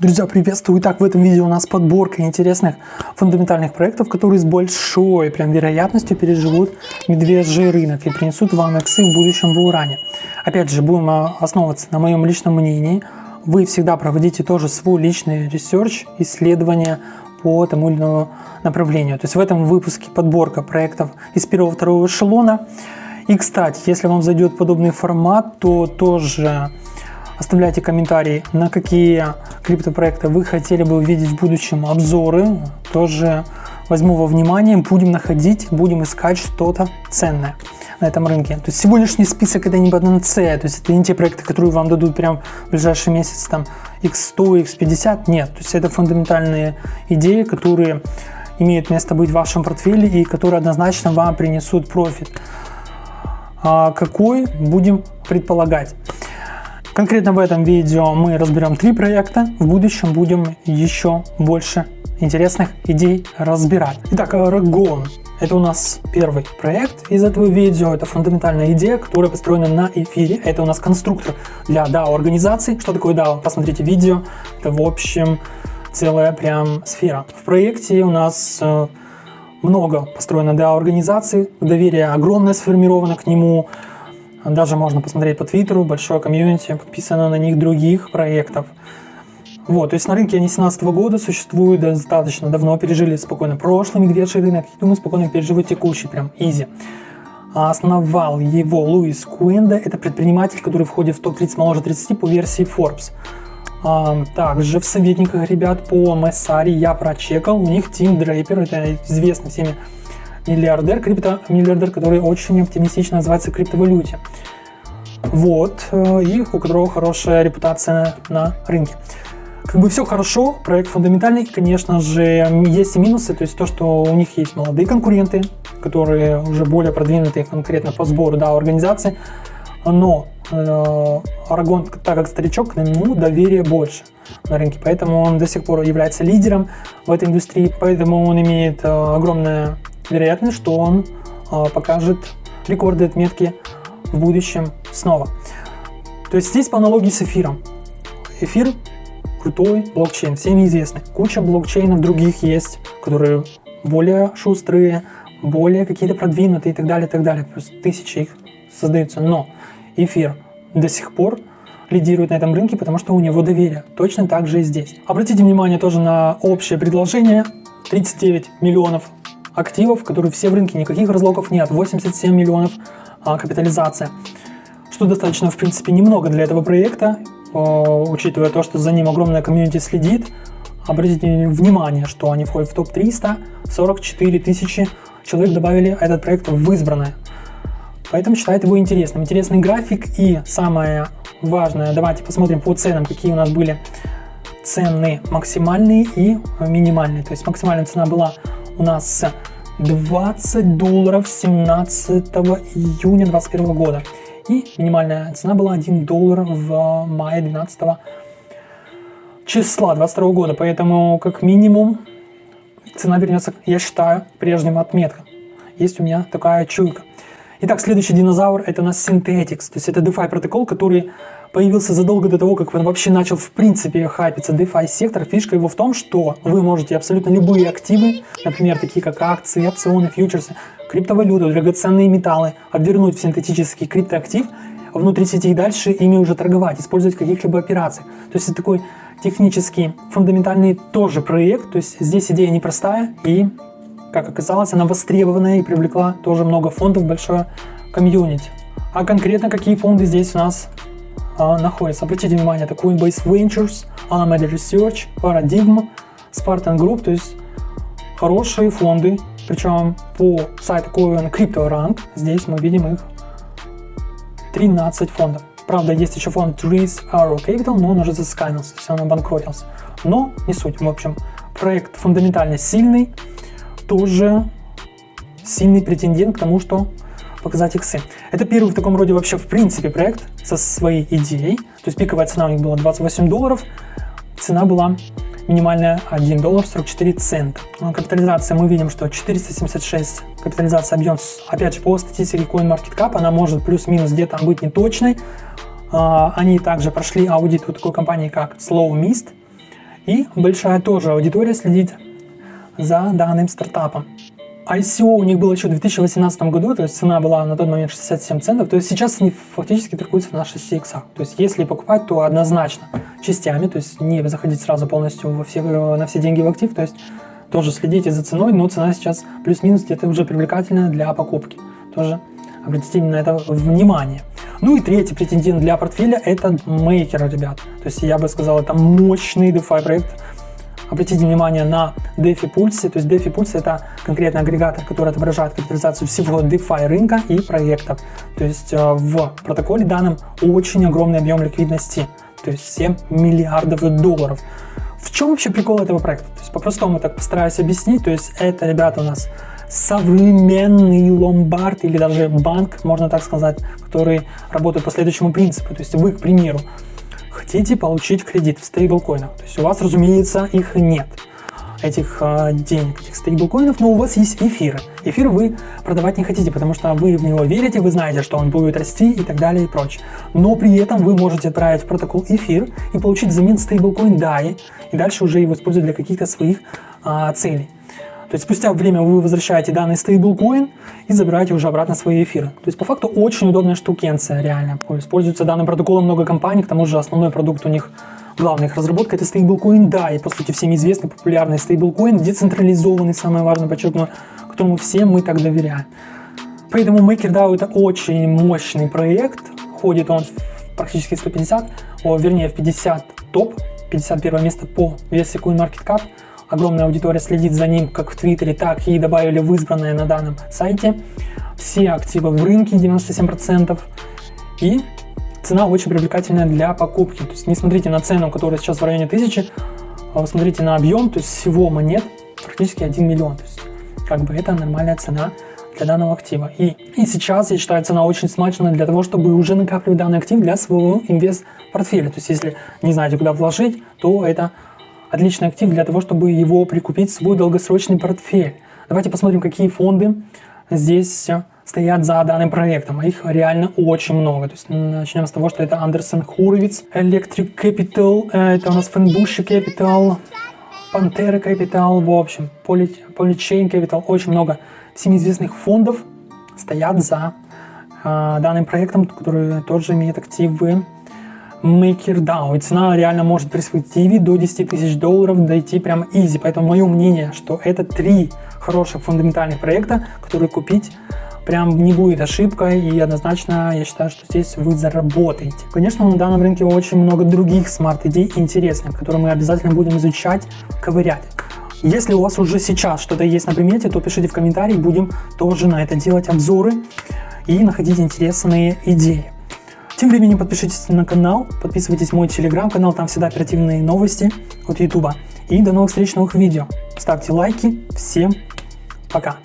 Друзья, приветствую! Итак, в этом видео у нас подборка интересных фундаментальных проектов, которые с большой прям вероятностью переживут медвежий рынок и принесут вам иксы в будущем bull run е. Опять же, будем а, основываться на моем личном мнении. Вы всегда проводите тоже свой личный research, исследования по тому или иному направлению. То есть в этом выпуске подборка проектов из первого-второго эшелона. И, кстати, если вам зайдет подобный формат, то тоже Оставляйте комментарии, на какие криптопроекты вы хотели бы увидеть в будущем обзоры. Тоже возьму во внимание, будем находить, будем искать что-то ценное на этом рынке. То есть сегодняшний список это не панацея, то есть это не те проекты, которые вам дадут прям в ближайший месяц там x100, x50, нет. То есть это фундаментальные идеи, которые имеют место быть в вашем портфеле и которые однозначно вам принесут профит. А какой будем предполагать? Конкретно в этом видео мы разберем три проекта. В будущем будем еще больше интересных идей разбирать. Итак, Aragon. Это у нас первый проект из этого видео. Это фундаментальная идея, которая построена на эфире. Это у нас конструктор для DAO-организаций. Что такое DAO? Посмотрите видео. Это, в общем, целая прям сфера. В проекте у нас э, много построено DAO-организаций. Доверие огромное сформировано к нему. Даже можно посмотреть по Твиттеру, большое комьюнити, подписано на них других проектов. Вот, то есть на рынке они 2017 года существуют достаточно давно, пережили спокойно прошлый медвежий рынок, и думаю, спокойно переживут текущий, прям изи. А основал его Луис Куэнда, это предприниматель, который входит в топ-30 моложе 30 по версии Forbes. А, также в советниках ребят по Мессари я прочекал, у них Тим Дрейпер, это известный всеми миллиардер, крипто миллиардер, который очень оптимистично называется криптовалюте. Вот, э, и у которого хорошая репутация на рынке. Как бы все хорошо, проект фундаментальный, конечно же, есть и минусы, то есть то, что у них есть молодые конкуренты, которые уже более продвинутые конкретно по сбору да, организации, но э, Арагон, так как старичок, к нему доверие больше на рынке, поэтому он до сих пор является лидером в этой индустрии, поэтому он имеет э, огромное вероятность, что он э, покажет рекорды отметки в будущем снова. То есть здесь по аналогии с эфиром. Эфир крутой блокчейн, всем известный. Куча блокчейнов других есть, которые более шустрые, более какие-то продвинутые и так далее, и так далее. Плюс тысячи их создаются. Но эфир до сих пор лидирует на этом рынке, потому что у него доверие. Точно так же и здесь. Обратите внимание тоже на общее предложение. 39 миллионов активов, которые все в рынке, никаких разлогов нет, 87 миллионов а, капитализация, что достаточно, в принципе, немного для этого проекта, а, учитывая то, что за ним огромная комьюнити следит. Обратите внимание, что они входят в топ-300, 44 тысячи человек добавили этот проект в избранное. Поэтому считает его интересным. Интересный график и самое важное, давайте посмотрим по ценам, какие у нас были цены максимальные и минимальные. То есть максимальная цена была у нас 20 долларов 17 июня 2021 года. И минимальная цена была 1 доллар в мае 12 числа 22 года. Поэтому как минимум цена вернется, я считаю, прежним отметкам. Есть у меня такая чуйка. Итак, следующий динозавр это у нас Synthetix. То есть это DeFi протокол, который появился задолго до того, как он вообще начал в принципе хайпиться DeFi сектор. Фишка его в том, что вы можете абсолютно любые активы, например, такие как акции, опционы, фьючерсы, криптовалюту, драгоценные металлы, обвернуть в синтетический криптоактив, внутри сети и дальше ими уже торговать, использовать в каких-либо операциях. То есть это такой технический, фундаментальный тоже проект. То есть здесь идея непростая и, как оказалось, она востребованная и привлекла тоже много фондов, большое комьюнити. А конкретно какие фонды здесь у нас находится. Обратите внимание, это Coinbase Ventures, Alameda Research, Paradigm, Spartan Group, то есть хорошие фонды, причем по сайту Coin Crypto Rank, здесь мы видим их 13 фондов. Правда, есть еще фонд Trees Arrow Capital, но он уже заскамился, все, он обанкротился. Но не суть, в общем, проект фундаментально сильный, тоже сильный претендент к тому, что показать иксы. Это первый в таком роде вообще в принципе проект со своей идеей. То есть пиковая цена у них была 28 долларов, цена была минимальная 1 доллар 44 цента. Ну, капитализация мы видим, что 476 капитализация объем, опять же по статистике CoinMarketCap, она может плюс-минус где-то быть неточной. А, они также прошли аудит у такой компании как Slow Mist И большая тоже аудитория следит за данным стартапом. ICO у них было еще в 2018 году, то есть цена была на тот момент 67 центов, то есть сейчас они фактически торгуются на 6 иксах. То есть если покупать, то однозначно частями, то есть не заходить сразу полностью во все, на все деньги в актив, то есть тоже следите за ценой, но цена сейчас плюс-минус где-то уже привлекательная для покупки. Тоже обратите на это внимание. Ну и третий претендент для портфеля это Maker, ребят. То есть я бы сказал, это мощный DeFi проект, Обратите внимание на DeFi Pulse, то есть DeFi Pulse это конкретный агрегатор, который отображает капитализацию всего DeFi рынка и проектов. То есть э, в протоколе данным очень огромный объем ликвидности, то есть 7 миллиардов долларов. В чем вообще прикол этого проекта? То есть по-простому так постараюсь объяснить, то есть это, ребята, у нас современный ломбард или даже банк, можно так сказать, который работает по следующему принципу. То есть вы, к примеру, хотите получить кредит в стейблкоинах, то есть у вас, разумеется, их нет, этих э, денег, этих стейблкоинов, но у вас есть эфиры. Эфир вы продавать не хотите, потому что вы в него верите, вы знаете, что он будет расти и так далее и прочее. Но при этом вы можете отправить в протокол эфир и получить взамен стейблкоин DAI, и дальше уже его использовать для каких-то своих э, целей. То есть спустя время вы возвращаете данный стейблкоин и забираете уже обратно свои эфиры. То есть по факту очень удобная штукенция реально. Используется данным протоколом много компаний, к тому же основной продукт у них главная их разработка это стейблкоин, да, и по сути всем известный популярный стейблкоин, децентрализованный, самое важное, подчеркну, которому всем мы так доверяем. Поэтому MakerDAO это очень мощный проект, ходит он практически 150, о, вернее в 50 топ, 51 место по версии CoinMarketCap, огромная аудитория следит за ним как в Твиттере, так и добавили в избранное на данном сайте. Все активы в рынке 97%. И цена очень привлекательная для покупки. То есть не смотрите на цену, которая сейчас в районе 1000, а смотрите на объем, то есть всего монет практически 1 миллион. То есть как бы это нормальная цена для данного актива. И, и сейчас, я считаю, цена очень смачная для того, чтобы уже накапливать данный актив для своего инвест-портфеля. То есть если не знаете, куда вложить, то это отличный актив для того, чтобы его прикупить в свой долгосрочный портфель. Давайте посмотрим, какие фонды здесь стоят за данным проектом. Их реально очень много. То есть начнем с того, что это Андерсон Хуровиц, Electric Capital, э, это у нас Фенбуши Capital, Pantera Capital, в общем, Polychain Capital, очень много всем известных фондов стоят за э, данным проектом, который тоже имеет активы MakerDAO. И цена реально может при перспективе до 10 тысяч долларов дойти прям easy. Поэтому мое мнение, что это три хороших фундаментальных проекта, которые купить прям не будет ошибкой и однозначно я считаю, что здесь вы заработаете. Конечно, на данном рынке очень много других smart идей интересных, которые мы обязательно будем изучать, ковырять. Если у вас уже сейчас что-то есть на примете, то пишите в комментарии, будем тоже на это делать обзоры и находить интересные идеи. Тем временем подпишитесь на канал, подписывайтесь в мой телеграм-канал, там всегда оперативные новости от ютуба. И до новых встреч, новых видео. Ставьте лайки. Всем пока.